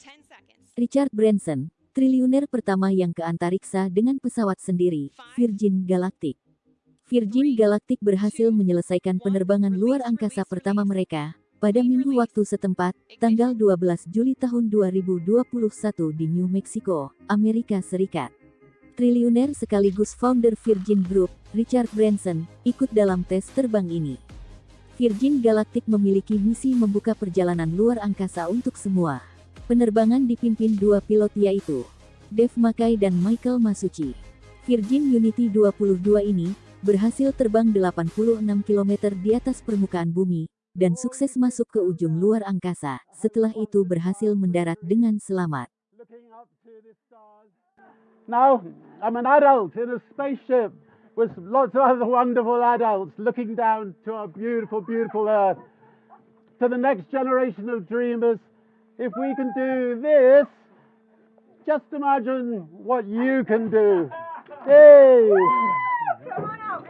10 seconds. Richard Branson, triliuner pertama yang ke antariksa dengan pesawat sendiri, Virgin Galactic. Virgin Galactic berhasil menyelesaikan penerbangan luar angkasa pertama mereka pada minggu waktu setempat, tanggal 12 Juli tahun 2021 di New Mexico, Amerika Serikat. Triliuner sekaligus founder Virgin Group, Richard Branson, ikut dalam tes terbang ini. Virgin Galactic memiliki misi membuka perjalanan luar angkasa untuk semua. Penerbangan dipimpin dua pilot yaitu Dave Mackay dan Michael Masucci. Virgin Unity 22 ini berhasil terbang 86 km di atas permukaan bumi dan sukses masuk ke ujung luar angkasa. Setelah itu berhasil mendarat dengan selamat. Now, I'm an adult in a spaceship with lots of other wonderful adults looking down to our beautiful, beautiful Earth. To the next generation of dreamers, if we can do this, just imagine what you can do. Yay! Come on out.